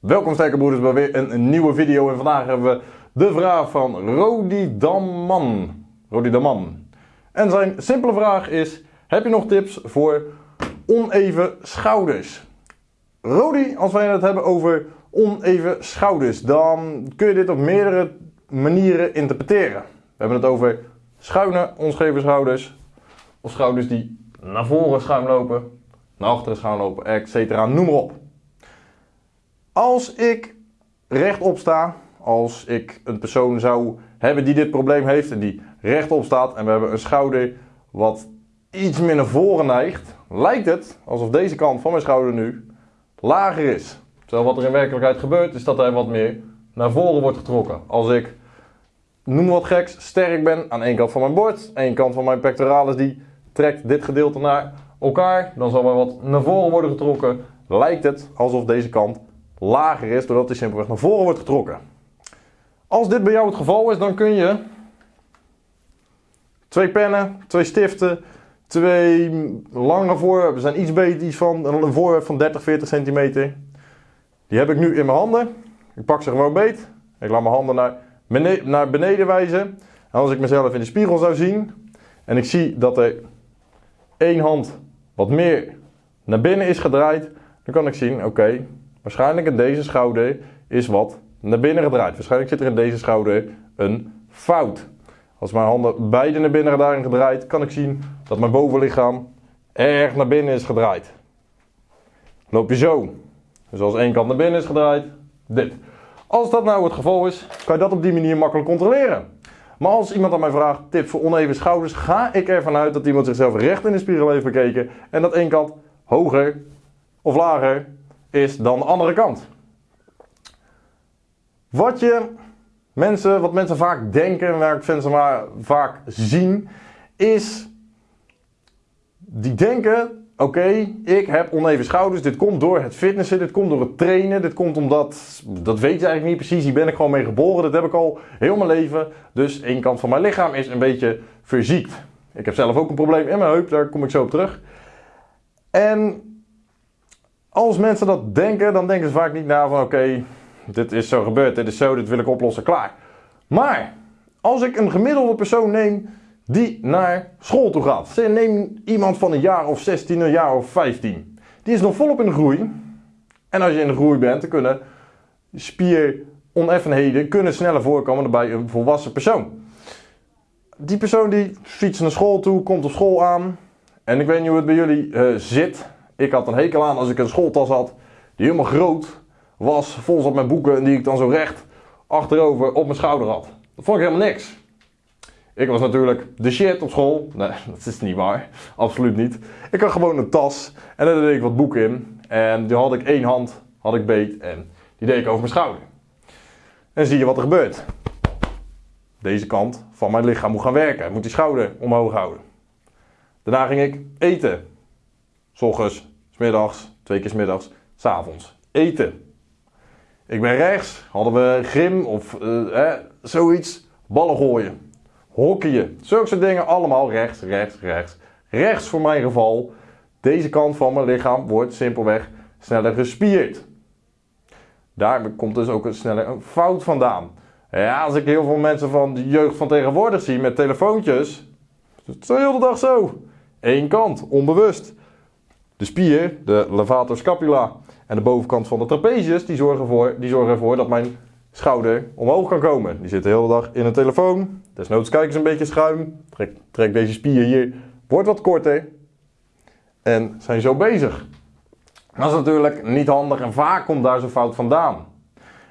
Welkom sterke broeders bij weer een, nieuwe video en vandaag hebben we de vraag van Rodi Damman. Rodi Damman. En zijn simpele vraag is, heb je nog tips voor oneven schouders? Rodi, als wij het hebben over oneven schouders, dan kun je dit op meerdere manieren interpreteren. We hebben het over schuine, onscheve schouders, of schouders die naar voren schuin lopen, naar achteren schuin lopen, etc. Noem maar op. Als ik rechtop sta, als ik een persoon zou hebben die dit probleem heeft en die rechtop staat en we hebben een schouder wat iets meer naar voren neigt, lijkt het alsof deze kant van mijn schouder nu lager is. Terwijl wat er in werkelijkheid gebeurt is dat hij wat meer naar voren wordt getrokken. Als ik, noem wat geks, sterk ben aan één kant van mijn bord, één kant van mijn pectoralis die trekt dit gedeelte naar elkaar, dan zal er wat naar voren worden getrokken. Lijkt het alsof deze kant lager is, doordat hij simpelweg naar voren wordt getrokken. Als dit bij jou het geval is, dan kun je twee pennen, twee stiften, twee lange voorwerpen, zijn iets beter, iets van een voorwerp van 30, 40 centimeter. Die heb ik nu in mijn handen. Ik pak ze gewoon beet. Ik laat mijn handen naar beneden, naar beneden wijzen. En als ik mezelf in de spiegel zou zien en ik zie dat er één hand wat meer naar binnen is gedraaid, dan kan ik zien, oké, Waarschijnlijk in deze schouder is wat naar binnen gedraaid. Waarschijnlijk zit er in deze schouder een fout. Als mijn handen beide naar binnen zijn gedraaid, kan ik zien dat mijn bovenlichaam erg naar binnen is gedraaid. Loop je zo. Dus als één kant naar binnen is gedraaid, dit. Als dat nou het geval is, kan je dat op die manier makkelijk controleren. Maar als iemand aan mij vraagt tips voor oneven schouders, ga ik ervan uit dat iemand zichzelf recht in de spiegel heeft bekeken en dat één kant hoger of lager is dan de andere kant. Wat, je mensen, wat mensen vaak denken, waar ik mensen maar vaak zien, is die denken, oké, ik heb oneven schouders, dit komt door het fitnessen, dit komt door het trainen, dit komt omdat, dat weet je eigenlijk niet precies, hier ben ik gewoon mee geboren, dat heb ik al heel mijn leven, dus één kant van mijn lichaam is een beetje verziekt. Ik heb zelf ook een probleem in mijn heup, daar kom ik zo op terug. En als mensen dat denken, dan denken ze vaak niet na van oké, dit is zo gebeurd, dit is zo, dit wil ik oplossen, klaar. Maar als ik een gemiddelde persoon neem die naar school toe gaat. Neem iemand van een jaar of 16, een jaar of 15. Die is nog volop in de groei. En als je in de groei bent, kunnen spieroneffenheden kunnen sneller voorkomen bij een volwassen persoon. Die persoon die fietst naar school toe, komt op school aan. En ik weet niet hoe het bij jullie uh, zit. Ik had een hekel aan als ik een schooltas had die helemaal groot was, vol zat met boeken en die ik dan zo recht achterover op mijn schouder had. Dat vond ik helemaal niks. Ik was natuurlijk de shit op school. Nee, dat is niet waar. Absoluut niet. Ik had gewoon een tas en daar deed ik wat boeken in. En die had ik één hand, had ik beet en die deed ik over mijn schouder. En zie je wat er gebeurt. Deze kant van mijn lichaam moet gaan werken. Ik moet die schouder omhoog houden. Daarna ging ik eten. S middags, twee keer s middags, s avonds. Eten. Ik ben rechts, hadden we grim of uh, zoiets. Ballen gooien. Hockeyen. Zulke soort dingen allemaal rechts, rechts, rechts. Rechts voor mijn geval. Deze kant van mijn lichaam wordt simpelweg sneller gespierd. Daar komt dus ook een sneller een fout vandaan. Ja, als ik heel veel mensen van de jeugd van tegenwoordig zie met telefoontjes. Het is de hele dag zo. Eén kant, onbewust. De spier, de levator scapula en de bovenkant van de trapezius, die zorgen, voor, die zorgen ervoor dat mijn schouder omhoog kan komen. Die zit de hele dag in een telefoon. Desnoods kijken ze een beetje schuin. Trek, trek deze spier hier, wordt wat korter. En zijn zo bezig. Dat is natuurlijk niet handig en vaak komt daar zo'n fout vandaan.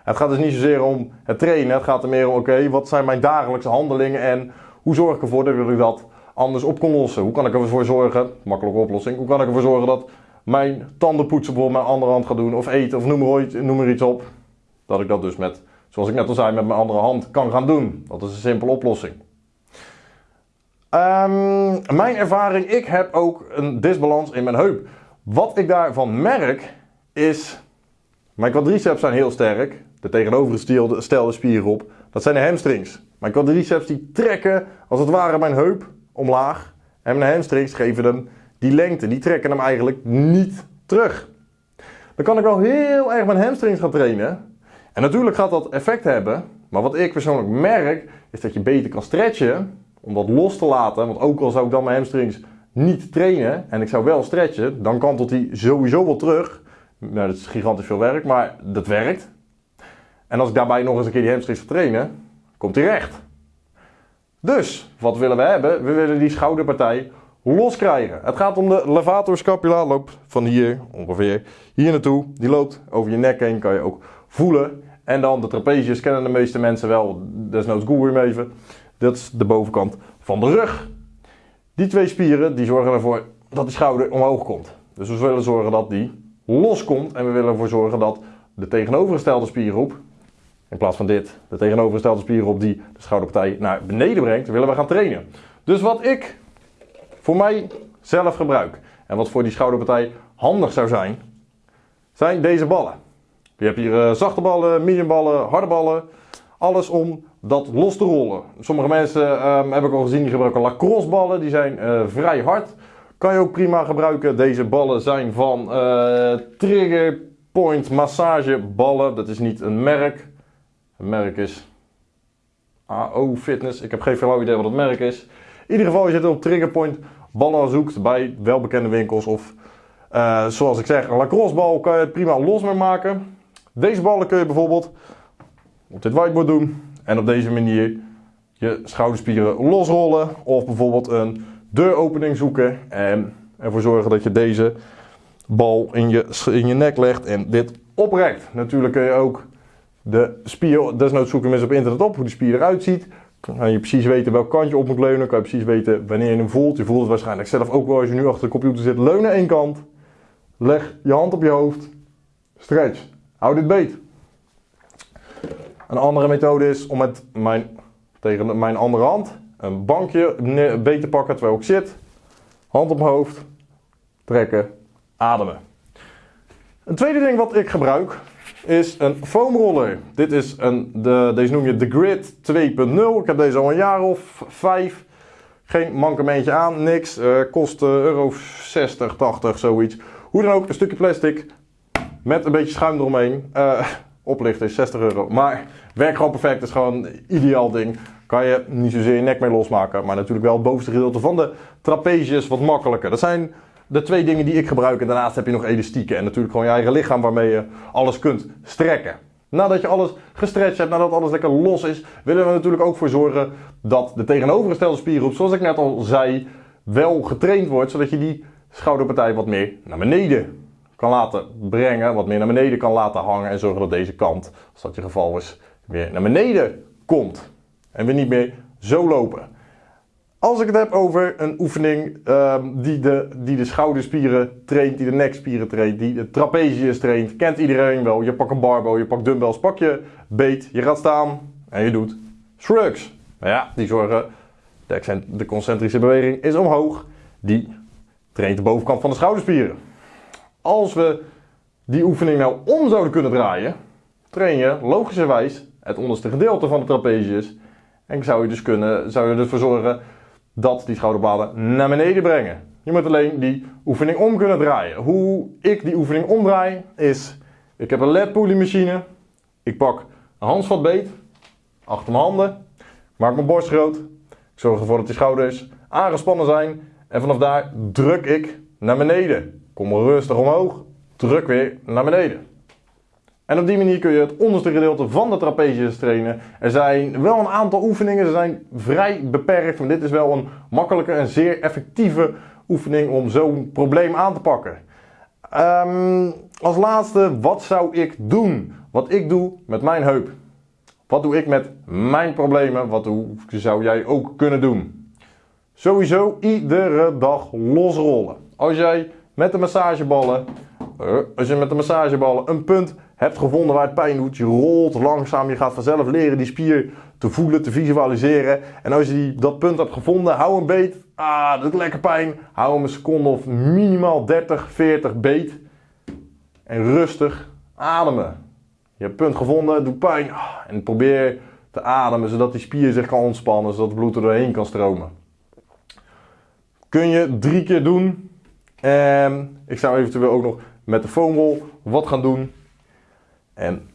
Het gaat dus niet zozeer om het trainen, het gaat er meer om, oké, wat zijn mijn dagelijkse handelingen en hoe zorg ik ervoor dat ik dat anders op kon lossen. Hoe kan ik ervoor zorgen, makkelijke oplossing, hoe kan ik ervoor zorgen dat mijn tandenpoetsen bijvoorbeeld mijn andere hand ga doen of eten of noem er, noem er iets op. Dat ik dat dus met, zoals ik net al zei, met mijn andere hand kan gaan doen. Dat is een simpele oplossing. Um, mijn ervaring, ik heb ook een disbalans in mijn heup. Wat ik daarvan merk is, mijn quadriceps zijn heel sterk. De tegenovergestelde spieren op, dat zijn de hamstrings. Mijn quadriceps die trekken als het ware mijn heup omlaag. En mijn hamstrings geven hem die lengte. Die trekken hem eigenlijk niet terug. dan kan ik wel heel erg mijn hamstrings gaan trainen. En natuurlijk gaat dat effect hebben. Maar wat ik persoonlijk merk, is dat je beter kan stretchen. Om dat los te laten. Want ook al zou ik dan mijn hamstrings niet trainen. En ik zou wel stretchen. Dan kantelt hij sowieso wel terug. Nou, dat is gigantisch veel werk. Maar dat werkt. En als ik daarbij nog eens een keer die hamstrings ga trainen. Komt hij recht. Dus, wat willen we hebben? We willen die schouderpartij los krijgen. Het gaat om de levator scapula. Loopt van hier ongeveer hier naartoe. Die loopt over je nek heen. Kan je ook voelen. En dan de trapezius kennen de meeste mensen wel. Desnoods google hem even. Dat is de bovenkant van de rug. Die twee spieren die zorgen ervoor dat die schouder omhoog komt. Dus we willen zorgen dat die loskomt. En we willen ervoor zorgen dat de tegenovergestelde spiergroep, in plaats van dit, de tegenovergestelde spiergroep die de schouderpartij naar beneden brengt, willen we gaan trainen. Dus wat ik voor mij zelf gebruik en wat voor die schouderpartij handig zou zijn, zijn deze ballen. Je hebt hier uh, zachte ballen, mediumballen, harde ballen. Alles om dat los te rollen. Sommige mensen um, heb ik al gezien die gebruiken lacrosse ballen. Die zijn uh, vrij hard. Kan je ook prima gebruiken. Deze ballen zijn van uh, Trigger Point massageballen. Dat is niet een merk. Het merk is AO Fitness. Ik heb geen flauw idee wat het merk is. In ieder geval, je zit op Trigger Point ballen zoekt bij welbekende winkels of uh, zoals ik zeg, een lacrosse bal kan je prima los mee maken. Deze ballen kun je bijvoorbeeld op dit whiteboard doen en op deze manier je schouderspieren losrollen of bijvoorbeeld een deuropening zoeken en ervoor zorgen dat je deze bal in je, in je nek legt en dit oprekt. Natuurlijk kun je ook de spier, desnoods zoeken mensen op internet op hoe die spier eruit ziet. Kan je precies weten welk kant je op moet leunen, kan je precies weten wanneer je hem voelt. Je voelt het waarschijnlijk zelf ook wel als je nu achter de computer zit. Leunen één kant, leg je hand op je hoofd, stretch. Hou dit beet. Een andere methode is om met mijn, tegen mijn andere hand een bankje beet te pakken terwijl ik zit. Hand op mijn hoofd, trekken, ademen. Een tweede ding wat ik gebruik is een foamroller. Dit is een, de, deze noem je de Grid 2.0. Ik heb deze al een jaar of vijf. Geen mankementje aan, niks. Uh, kost uh, euro 60, 80, zoiets. Hoe dan ook, een stukje plastic met een beetje schuim eromheen. Uh, is 60 euro. Maar werkt gewoon perfect. is gewoon een ideaal ding. Kan je niet zozeer je nek mee losmaken. Maar natuurlijk wel het bovenste gedeelte van de trapezius wat makkelijker. Dat zijn de twee dingen die ik gebruik. En daarnaast heb je nog elastieken. En natuurlijk gewoon je eigen lichaam waarmee je alles kunt strekken. Nadat je alles gestretched hebt, nadat alles lekker los is, willen we natuurlijk ook voor zorgen dat de tegenovergestelde spiergroep, zoals ik net al zei, wel getraind wordt. Zodat je die schouderpartij wat meer naar beneden kan laten brengen, wat meer naar beneden kan laten hangen en zorgen dat deze kant, als dat je geval is, weer naar beneden komt. En we niet meer zo lopen. Als ik het heb over een oefening um, die, de, die de schouderspieren traint, die de nekspieren traint, die de trapezius traint, kent iedereen wel. Je pakt een barbel, je pakt dumbbells, pak je beet, je gaat staan en je doet shrugs. Ja, die zorgen, de, de concentrische beweging is omhoog, die traint de bovenkant van de schouderspieren. Als we die oefening nou om zouden kunnen draaien, train je logischerwijs het onderste gedeelte van de trapezius. En zou je dus kunnen, zou je ervoor zorgen dat die schouderbladen naar beneden brengen. Je moet alleen die oefening om kunnen draaien. Hoe ik die oefening omdraai is, ik heb een led machine. Ik pak een handvatbeet achter mijn handen, maak mijn borst groot. Ik zorg ervoor dat die schouders aangespannen zijn. En vanaf daar druk ik naar beneden. Kom rustig omhoog, druk weer naar beneden. En op die manier kun je het onderste gedeelte van de trapezius trainen. Er zijn wel een aantal oefeningen, ze zijn vrij beperkt, maar dit is wel een makkelijke en zeer effectieve oefening om zo'n probleem aan te pakken. Um, als laatste, wat zou ik doen? Wat ik doe met mijn heup. Wat doe ik met mijn problemen? Wat zou jij ook kunnen doen? Sowieso iedere dag losrollen. Als jij met de massageballen, eh, als je met de massageballen een punt hebt gevonden waar het pijn doet, je rolt langzaam, je gaat vanzelf leren die spier te voelen, te visualiseren. En als je die, dat punt hebt gevonden, hou een beet, ah, dat doet lekker pijn, hou hem een seconde of minimaal 30, 40 beet. En rustig ademen. Je hebt punt gevonden, doet pijn, ah, en probeer te ademen zodat die spier zich kan ontspannen, zodat het bloed er doorheen kan stromen. Kun je drie keer doen, en ik zou eventueel ook nog met de foamroll wat gaan doen. En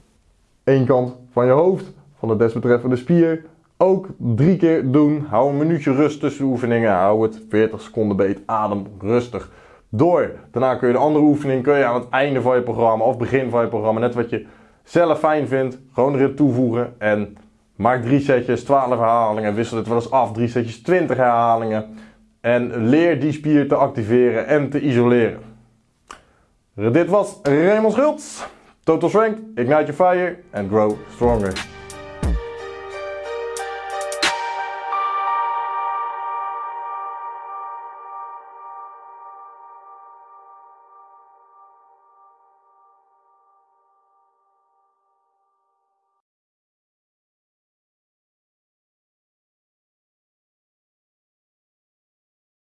één kant van je hoofd, van de desbetreffende spier, ook drie keer doen. Hou een minuutje rust tussen de oefeningen. Hou het 40 seconden beet. Adem rustig door. Daarna kun je de andere oefening kun je aan het einde van je programma of begin van je programma, net wat je zelf fijn vindt, gewoon erin toevoegen. En maak drie setjes, 12 herhalingen. Wissel het wel eens af. Drie setjes, 20 herhalingen. En leer die spier te activeren en te isoleren. Dit was Raymond Schultz. Total Strength, Ignite Your Fire and Grow Stronger.